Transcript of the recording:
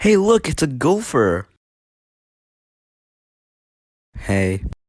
Hey look, it's a gopher! Hey